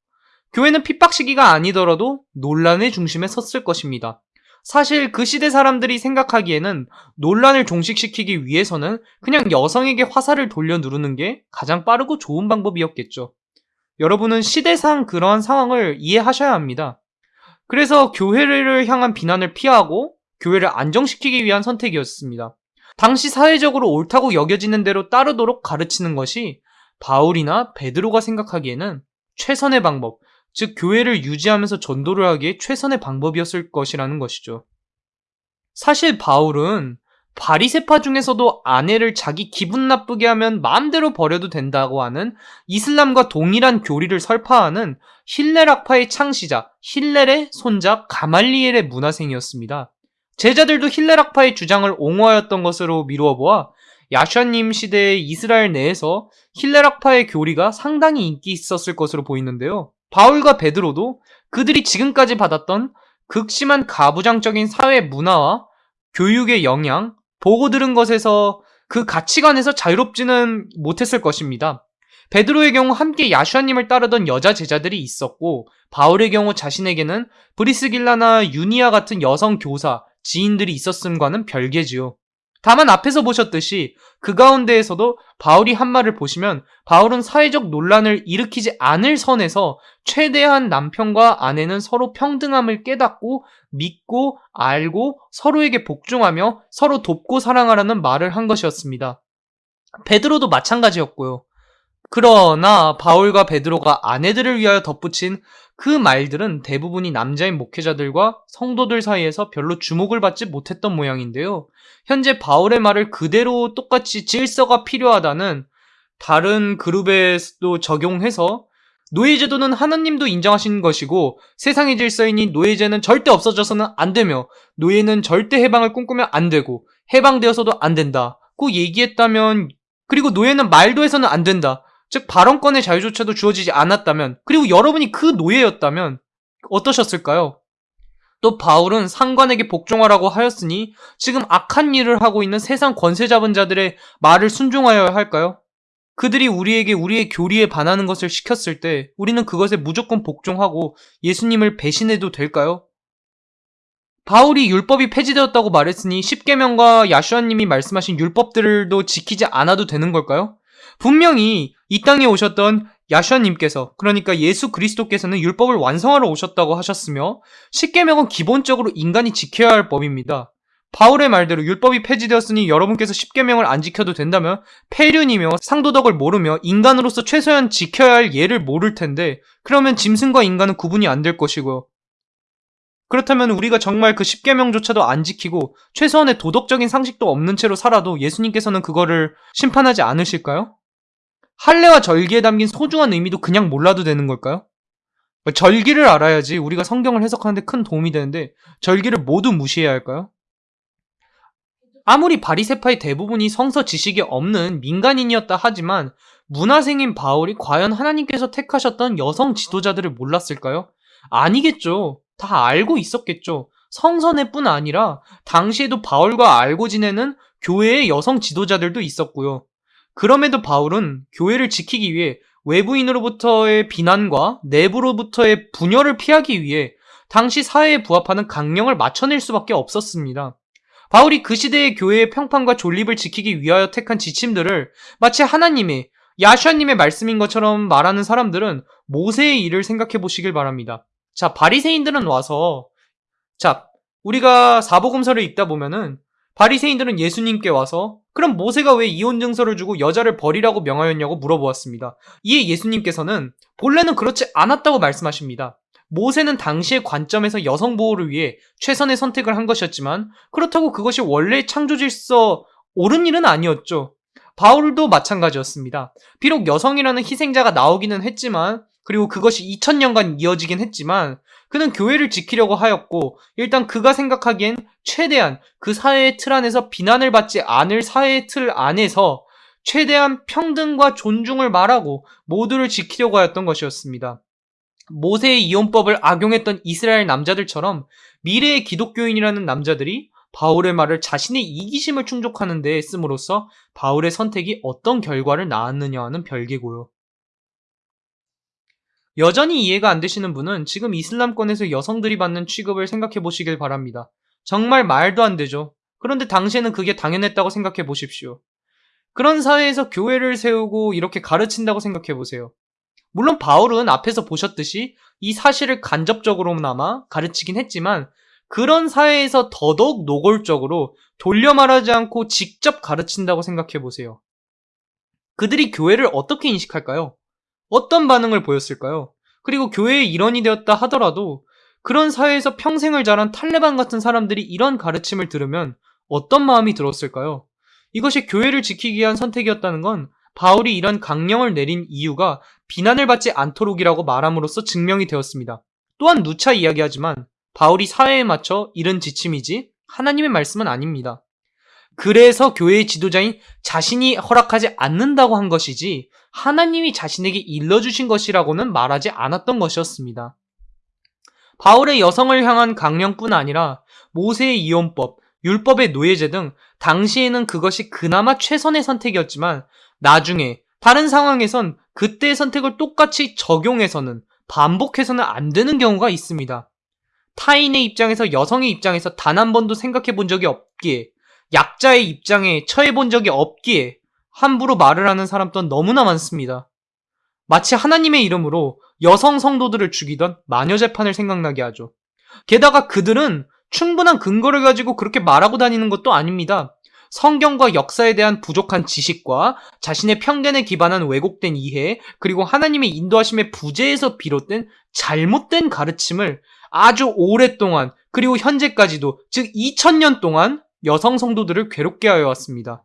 교회는 핍박 시기가 아니더라도 논란의 중심에 섰을 것입니다. 사실 그 시대 사람들이 생각하기에는 논란을 종식시키기 위해서는 그냥 여성에게 화살을 돌려 누르는 게 가장 빠르고 좋은 방법이었겠죠. 여러분은 시대상 그러한 상황을 이해하셔야 합니다. 그래서 교회를 향한 비난을 피하고 교회를 안정시키기 위한 선택이었습니다. 당시 사회적으로 옳다고 여겨지는 대로 따르도록 가르치는 것이 바울이나 베드로가 생각하기에는 최선의 방법, 즉 교회를 유지하면서 전도를 하기에 최선의 방법이었을 것이라는 것이죠. 사실 바울은 바리세파 중에서도 아내를 자기 기분 나쁘게 하면 마음대로 버려도 된다고 하는 이슬람과 동일한 교리를 설파하는 힐레락파의 창시자 힐렐의 손자 가말리엘의 문화생이었습니다. 제자들도 힐레락파의 주장을 옹호하였던 것으로 미루어 보아 야샤님 시대의 이스라엘 내에서 힐레락파의 교리가 상당히 인기 있었을 것으로 보이는데요. 바울과 베드로도 그들이 지금까지 받았던 극심한 가부장적인 사회 문화와 교육의 영향, 보고 들은 것에서 그 가치관에서 자유롭지는 못했을 것입니다. 베드로의 경우 함께 야슈아님을 따르던 여자 제자들이 있었고 바울의 경우 자신에게는 브리스길라나 유니아 같은 여성 교사, 지인들이 있었음과는 별개지요. 다만 앞에서 보셨듯이 그 가운데에서도 바울이 한 말을 보시면 바울은 사회적 논란을 일으키지 않을 선에서 최대한 남편과 아내는 서로 평등함을 깨닫고 믿고 알고 서로에게 복종하며 서로 돕고 사랑하라는 말을 한 것이었습니다. 베드로도 마찬가지였고요. 그러나 바울과 베드로가 아내들을 위하여 덧붙인 그 말들은 대부분이 남자인 목회자들과 성도들 사이에서 별로 주목을 받지 못했던 모양인데요. 현재 바울의 말을 그대로 똑같이 질서가 필요하다는 다른 그룹에도 적용해서 노예제도는 하나님도 인정하신 것이고 세상의 질서이니 노예제는 절대 없어져서는 안 되며 노예는 절대 해방을 꿈꾸면 안 되고 해방되어서도 안 된다. 고 얘기했다면 그리고 노예는 말도 해서는 안 된다. 즉 발언권의 자유조차도 주어지지 않았다면 그리고 여러분이 그 노예였다면 어떠셨을까요? 또 바울은 상관에게 복종하라고 하였으니 지금 악한 일을 하고 있는 세상 권세 잡은 자들의 말을 순종하여야 할까요? 그들이 우리에게 우리의 교리에 반하는 것을 시켰을 때 우리는 그것에 무조건 복종하고 예수님을 배신해도 될까요? 바울이 율법이 폐지되었다고 말했으니 십계명과 야슈아님이 말씀하신 율법들도 지키지 않아도 되는 걸까요? 분명히 이 땅에 오셨던 야슈아님께서 그러니까 예수 그리스도께서는 율법을 완성하러 오셨다고 하셨으며 십계명은 기본적으로 인간이 지켜야 할 법입니다. 바울의 말대로 율법이 폐지되었으니 여러분께서 십계명을 안 지켜도 된다면 폐륜이며 상도덕을 모르며 인간으로서 최소한 지켜야 할 예를 모를 텐데 그러면 짐승과 인간은 구분이 안 될 것이고요. 그렇다면 우리가 정말 그 십계명조차도 안 지키고 최소한의 도덕적인 상식도 없는 채로 살아도 예수님께서는 그거를 심판하지 않으실까요? 할례와 절기에 담긴 소중한 의미도 그냥 몰라도 되는 걸까요? 절기를 알아야지 우리가 성경을 해석하는데 큰 도움이 되는데 절기를 모두 무시해야 할까요? 아무리 바리세파의 대부분이 성서 지식이 없는 민간인이었다 하지만 문화생인 바울이 과연 하나님께서 택하셨던 여성 지도자들을 몰랐을까요? 아니겠죠. 다 알고 있었겠죠. 성선회뿐 아니라 당시에도 바울과 알고 지내는 교회의 여성 지도자들도 있었고요. 그럼에도 바울은 교회를 지키기 위해 외부인으로부터의 비난과 내부로부터의 분열을 피하기 위해 당시 사회에 부합하는 강령을 맞춰낼 수밖에 없었습니다. 바울이 그 시대의 교회의 평판과 존립을 지키기 위하여 택한 지침들을 마치 하나님의 야슈아님의 말씀인 것처럼 말하는 사람들은 모세의 일을 생각해 보시길 바랍니다. 자, 바리새인들은 와서 자, 우리가 사복음서를 읽다 보면은 바리새인들은 예수님께 와서 그럼 모세가 왜 이혼 증서를 주고 여자를 버리라고 명하였냐고 물어보았습니다. 이에 예수님께서는 본래는 그렇지 않았다고 말씀하십니다. 모세는 당시의 관점에서 여성 보호를 위해 최선의 선택을 한 것이었지만 그렇다고 그것이 원래 창조 질서 옳은 일은 아니었죠. 바울도 마찬가지였습니다. 비록 여성이라는 희생자가 나오기는 했지만 그리고 그것이 2000년간 이어지긴 했지만 그는 교회를 지키려고 하였고 일단 그가 생각하기엔 최대한 그 사회의 틀 안에서 비난을 받지 않을 사회의 틀 안에서 최대한 평등과 존중을 말하고 모두를 지키려고 하였던 것이었습니다. 모세의 이혼법을 악용했던 이스라엘 남자들처럼 미래의 기독교인이라는 남자들이 바울의 말을 자신의 이기심을 충족하는 데 씀으로써 바울의 선택이 어떤 결과를 낳았느냐와는 별개고요. 여전히 이해가 안 되시는 분은 지금 이슬람권에서 여성들이 받는 취급을 생각해 보시길 바랍니다. 정말 말도 안 되죠. 그런데 당시에는 그게 당연했다고 생각해 보십시오. 그런 사회에서 교회를 세우고 이렇게 가르친다고 생각해 보세요. 물론 바울은 앞에서 보셨듯이 이 사실을 간접적으로나마 가르치긴 했지만 그런 사회에서 더더욱 노골적으로 돌려 말하지 않고 직접 가르친다고 생각해 보세요. 그들이 교회를 어떻게 인식할까요? 어떤 반응을 보였을까요? 그리고 교회의 일원이 되었다 하더라도 그런 사회에서 평생을 자란 탈레반 같은 사람들이 이런 가르침을 들으면 어떤 마음이 들었을까요? 이것이 교회를 지키기 위한 선택이었다는 건 바울이 이런 강령을 내린 이유가 비난을 받지 않도록이라고 말함으로써 증명이 되었습니다. 또한 누차 이야기하지만 바울이 사회에 맞춰 이른 지침이지 하나님의 말씀은 아닙니다. 그래서 교회의 지도자인 자신이 허락하지 않는다고 한 것이지 하나님이 자신에게 일러주신 것이라고는 말하지 않았던 것이었습니다. 바울의 여성을 향한 강령뿐 아니라 모세의 이혼법, 율법의 노예제 등 당시에는 그것이 그나마 최선의 선택이었지만 나중에 다른 상황에선 그때의 선택을 똑같이 적용해서는 반복해서는 안 되는 경우가 있습니다. 타인의 입장에서 여성의 입장에서 단 한 번도 생각해 본 적이 없기에 약자의 입장에 처해 본 적이 없기에 함부로 말을 하는 사람 또한 너무나 많습니다. 마치 하나님의 이름으로 여성 성도들을 죽이던 마녀 재판을 생각나게 하죠. 게다가 그들은 충분한 근거를 가지고 그렇게 말하고 다니는 것도 아닙니다. 성경과 역사에 대한 부족한 지식과 자신의 편견에 기반한 왜곡된 이해, 그리고 하나님의 인도하심의 부재에서 비롯된 잘못된 가르침을 아주 오랫동안, 그리고 현재까지도, 즉 2000년 동안 여성 성도들을 괴롭게 하여 왔습니다.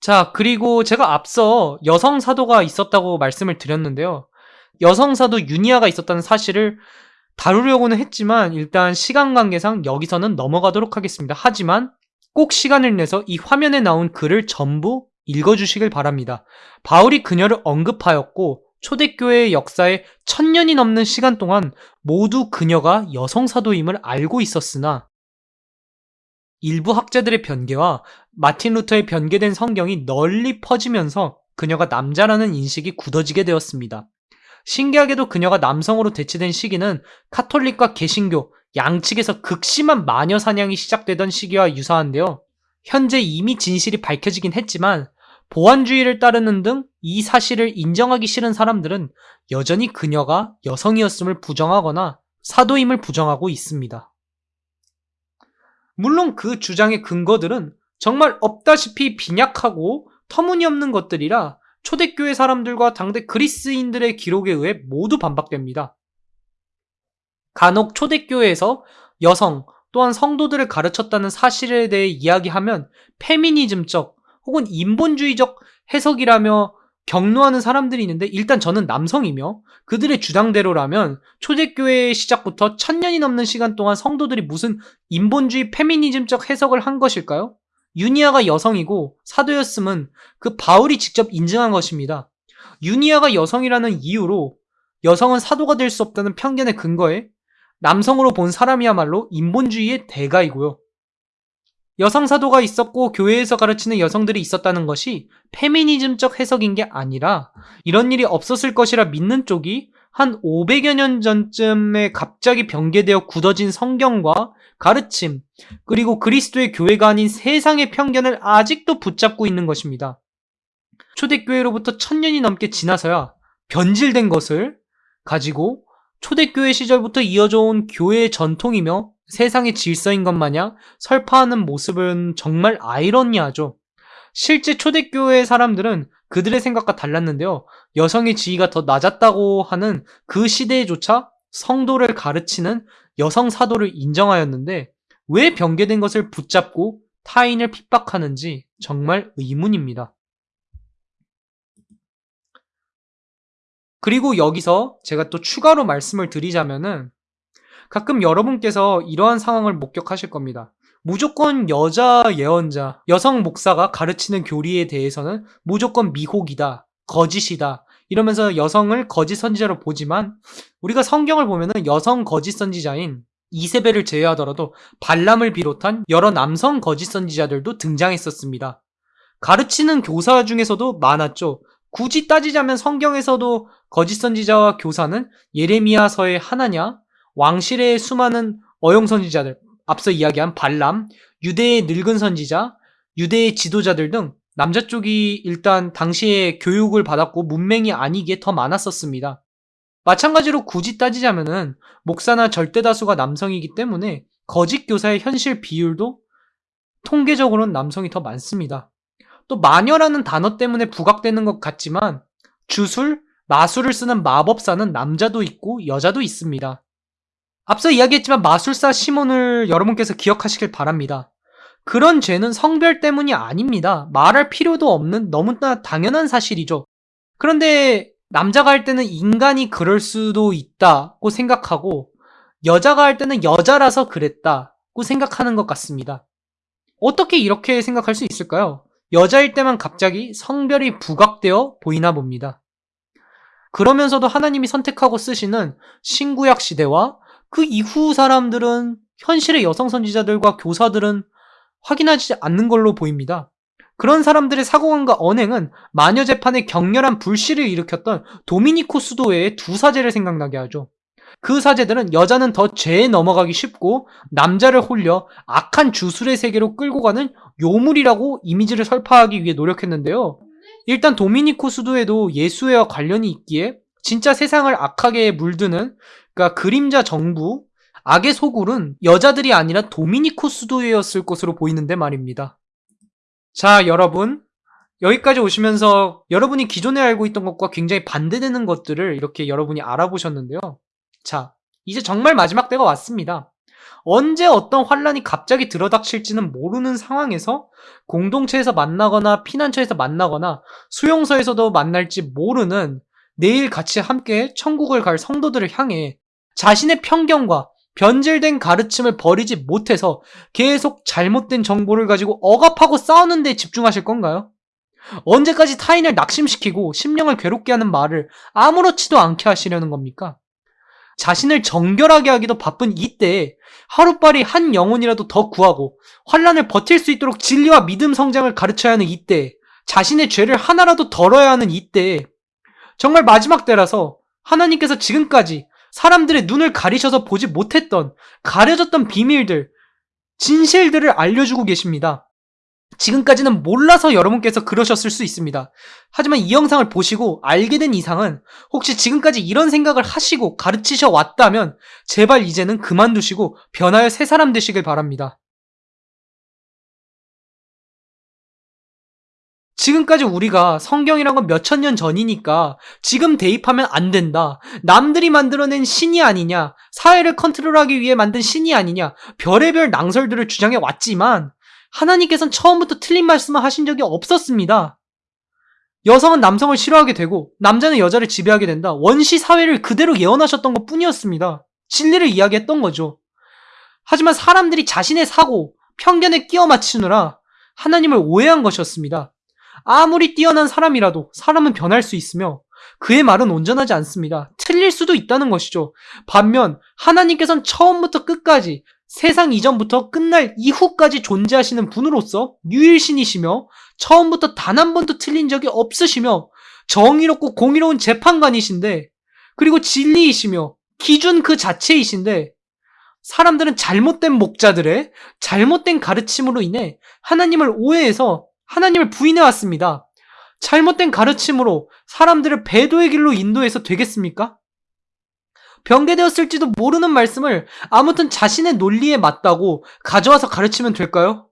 자, 그리고 제가 앞서 여성 사도가 있었다고 말씀을 드렸는데요. 여성 사도 유니아가 있었다는 사실을 다루려고는 했지만 일단 시간 관계상 여기서는 넘어가도록 하겠습니다. 하지만 꼭 시간을 내서 이 화면에 나온 글을 전부 읽어주시길 바랍니다. 바울이 그녀를 언급하였고 초대교회의 역사에 천년이 넘는 시간 동안 모두 그녀가 여성 사도임을 알고 있었으나 일부 학자들의 변개와 마틴 루터의 변개된 성경이 널리 퍼지면서 그녀가 남자라는 인식이 굳어지게 되었습니다. 신기하게도 그녀가 남성으로 대체된 시기는 카톨릭과 개신교 양측에서 극심한 마녀 사냥이 시작되던 시기와 유사한데요. 현재 이미 진실이 밝혀지긴 했지만 보안주의를 따르는 등 이 사실을 인정하기 싫은 사람들은 여전히 그녀가 여성이었음을 부정하거나 사도임을 부정하고 있습니다. 물론 그 주장의 근거들은 정말 없다시피 빈약하고 터무니없는 것들이라 초대교회 사람들과 당대 그리스인들의 기록에 의해 모두 반박됩니다. 간혹 초대교회에서 여성 또한 성도들을 가르쳤다는 사실에 대해 이야기하면 페미니즘적 혹은 인본주의적 해석이라며 격노하는 사람들이 있는데 일단 저는 남성이며 그들의 주장대로라면 초대교회의 시작부터 천년이 넘는 시간 동안 성도들이 무슨 인본주의 페미니즘적 해석을 한 것일까요? 유니아가 여성이고 사도였음은 그 바울이 직접 인증한 것입니다. 유니아가 여성이라는 이유로 여성은 사도가 될 수 없다는 편견의 근거에 남성으로 본 사람이야말로 인본주의의 대가이고요. 여성 사도가 있었고 교회에서 가르치는 여성들이 있었다는 것이 페미니즘적 해석인 게 아니라 이런 일이 없었을 것이라 믿는 쪽이 한 500여 년 전쯤에 갑자기 변개되어 굳어진 성경과 가르침, 그리고 그리스도의 교회가 아닌 세상의 편견을 아직도 붙잡고 있는 것입니다. 초대교회로부터 천년이 넘게 지나서야 변질된 것을 가지고 초대교회 시절부터 이어져 온 교회의 전통이며 세상의 질서인 것 마냥 설파하는 모습은 정말 아이러니하죠. 실제 초대교회 사람들은 그들의 생각과 달랐는데요. 여성의 지위가 더 낮았다고 하는 그 시대에조차 성도를 가르치는 여성 사도를 인정하였는데 왜 변개된 것을 붙잡고 타인을 핍박하는지 정말 의문입니다. 그리고 여기서 제가 또 추가로 말씀을 드리자면은 가끔 여러분께서 이러한 상황을 목격하실 겁니다. 무조건 여자 예언자, 여성 목사가 가르치는 교리에 대해서는 무조건 미혹이다, 거짓이다, 이러면서 여성을 거짓 선지자로 보지만 우리가 성경을 보면 은 여성 거짓 선지자인 이세벨을 제외하더라도 발람을 비롯한 여러 남성 거짓 선지자들도 등장했었습니다. 가르치는 교사 중에서도 많았죠. 굳이 따지자면 성경에서도 거짓 선지자와 교사는 예레미야서의 하나냐, 왕실의 수많은 어용 선지자들, 앞서 이야기한 발람, 유대의 늙은 선지자, 유대의 지도자들 등 남자 쪽이 일단 당시에 교육을 받았고 문맹이 아니기에 더 많았었습니다. 마찬가지로 굳이 따지자면은 목사나 절대다수가 남성이기 때문에 거짓 교사의 현실 비율도 통계적으로는 남성이 더 많습니다. 또 마녀라는 단어 때문에 부각되는 것 같지만 주술, 마술을 쓰는 마법사는 남자도 있고 여자도 있습니다. 앞서 이야기했지만 마술사 시몬을 여러분께서 기억하시길 바랍니다. 그런 죄는 성별 때문이 아닙니다. 말할 필요도 없는 너무나 당연한 사실이죠. 그런데 남자가 할 때는 인간이 그럴 수도 있다고 생각하고 여자가 할 때는 여자라서 그랬다고 생각하는 것 같습니다. 어떻게 이렇게 생각할 수 있을까요? 여자일 때만 갑자기 성별이 부각되어 보이나 봅니다. 그러면서도 하나님이 선택하고 쓰시는 신구약 시대와 그 이후 사람들은 현실의 여성 선지자들과 교사들은 확인하지 않는 걸로 보입니다. 그런 사람들의 사고관과 언행은 마녀 재판에 격렬한 불씨를 일으켰던 도미니코 수도회의 두 사제를 생각나게 하죠. 그 사제들은 여자는 더 죄에 넘어가기 쉽고 남자를 홀려 악한 주술의 세계로 끌고 가는 요물이라고 이미지를 설파하기 위해 노력했는데요. 일단 도미니코 수도에도 예수회와 관련이 있기에 진짜 세상을 악하게 물드는 그러니까 그림자 정부 악의 소굴은 여자들이 아니라 도미니코 수도회였을 것으로 보이는데 말입니다. 자, 여러분. 여기까지 오시면서 여러분이 기존에 알고 있던 것과 굉장히 반대되는 것들을 이렇게 여러분이 알아보셨는데요. 자, 이제 정말 마지막 때가 왔습니다. 언제 어떤 환란이 갑자기 들어닥칠지는 모르는 상황에서 공동체에서 만나거나 피난처에서 만나거나 수용소에서도 만날지 모르는 내일 같이 함께 천국을 갈 성도들을 향해 자신의 편견과 변질된 가르침을 버리지 못해서 계속 잘못된 정보를 가지고 억압하고 싸우는 데 집중하실 건가요? 언제까지 타인을 낙심시키고 심령을 괴롭게 하는 말을 아무렇지도 않게 하시려는 겁니까? 자신을 정결하게 하기도 바쁜 이때에 하루빨리 한 영혼이라도 더 구하고 환란을 버틸 수 있도록 진리와 믿음 성장을 가르쳐야 하는 이때에 자신의 죄를 하나라도 덜어야 하는 이때에 정말 마지막 때라서 하나님께서 지금까지 사람들의 눈을 가리셔서 보지 못했던 가려졌던 비밀들, 진실들을 알려주고 계십니다. 지금까지는 몰라서 여러분께서 그러셨을 수 있습니다. 하지만 이 영상을 보시고 알게 된 이상은 혹시 지금까지 이런 생각을 하시고 가르치셔 왔다면 제발 이제는 그만두시고 변하여 새 사람 되시길 바랍니다. 지금까지 우리가 성경이란 건 몇천 년 전이니까 지금 대입하면 안 된다. 남들이 만들어낸 신이 아니냐. 사회를 컨트롤하기 위해 만든 신이 아니냐. 별의별 낭설들을 주장해 왔지만 하나님께서는 처음부터 틀린 말씀을 하신 적이 없었습니다. 여성은 남성을 싫어하게 되고 남자는 여자를 지배하게 된다. 원시 사회를 그대로 예언하셨던 것 뿐이었습니다. 진리를 이야기했던 거죠. 하지만 사람들이 자신의 사고, 편견에 끼워 맞추느라 하나님을 오해한 것이었습니다. 아무리 뛰어난 사람이라도 사람은 변할 수 있으며 그의 말은 온전하지 않습니다. 틀릴 수도 있다는 것이죠. 반면 하나님께서는 처음부터 끝까지 세상 이전부터 끝날 이후까지 존재하시는 분으로서 유일신이시며 처음부터 단 한 번도 틀린 적이 없으시며 정의롭고 공의로운 재판관이신데 그리고 진리이시며 기준 그 자체이신데 사람들은 잘못된 목자들의 잘못된 가르침으로 인해 하나님을 오해해서 하나님을 부인해 왔습니다. 잘못된 가르침으로 사람들을 배도의 길로 인도해서 되겠습니까? 변개되었을지도 모르는 말씀을 아무튼 자신의 논리에 맞다고 가져와서 가르치면 될까요?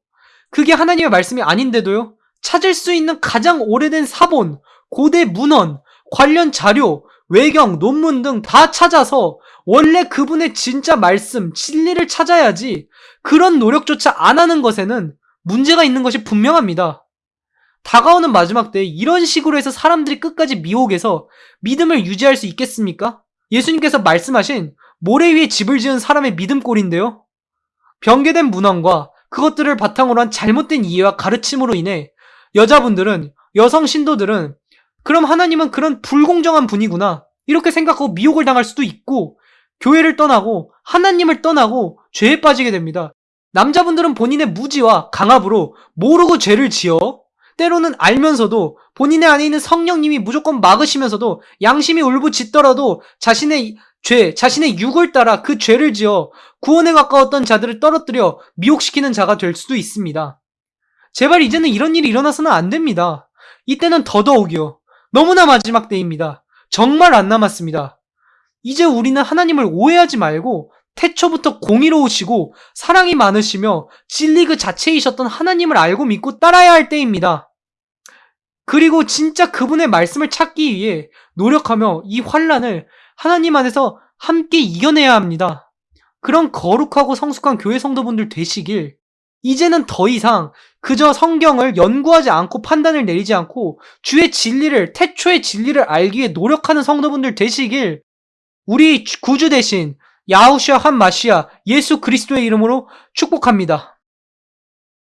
그게 하나님의 말씀이 아닌데도요? 찾을 수 있는 가장 오래된 사본, 고대 문헌, 관련 자료, 외경, 논문 등 다 찾아서 원래 그분의 진짜 말씀, 진리를 찾아야지 그런 노력조차 안 하는 것에는 문제가 있는 것이 분명합니다. 다가오는 마지막 때 이런 식으로 해서 사람들이 끝까지 미혹해서 믿음을 유지할 수 있겠습니까? 예수님께서 말씀하신 모래 위에 집을 지은 사람의 믿음꼴인데요. 변개된 문헌과 그것들을 바탕으로 한 잘못된 이해와 가르침으로 인해 여자분들은 여성 신도들은 그럼 하나님은 그런 불공정한 분이구나 이렇게 생각하고 미혹을 당할 수도 있고 교회를 떠나고 하나님을 떠나고 죄에 빠지게 됩니다. 남자분들은 본인의 무지와 강압으로 모르고 죄를 지어 때로는 알면서도 본인의 안에 있는 성령님이 무조건 막으시면서도 양심이 울부짖더라도 자신의 죄, 자신의 육을 따라 그 죄를 지어 구원에 가까웠던 자들을 떨어뜨려 미혹시키는 자가 될 수도 있습니다. 제발 이제는 이런 일이 일어나서는 안 됩니다. 이때는 더더욱이요. 너무나 마지막 때입니다. 정말 안 남았습니다. 이제 우리는 하나님을 오해하지 말고 태초부터 공의로우시고 사랑이 많으시며 진리 그 자체이셨던 하나님을 알고 믿고 따라야 할 때입니다. 그리고 진짜 그분의 말씀을 찾기 위해 노력하며 이 환란을 하나님 안에서 함께 이겨내야 합니다. 그런 거룩하고 성숙한 교회 성도분들 되시길 이제는 더 이상 그저 성경을 연구하지 않고 판단을 내리지 않고 주의 진리를 태초의 진리를 알기 위해 노력하는 성도분들 되시길 우리 구주 대신 야후시아 한 마시아 예수 그리스도의 이름으로 축복합니다.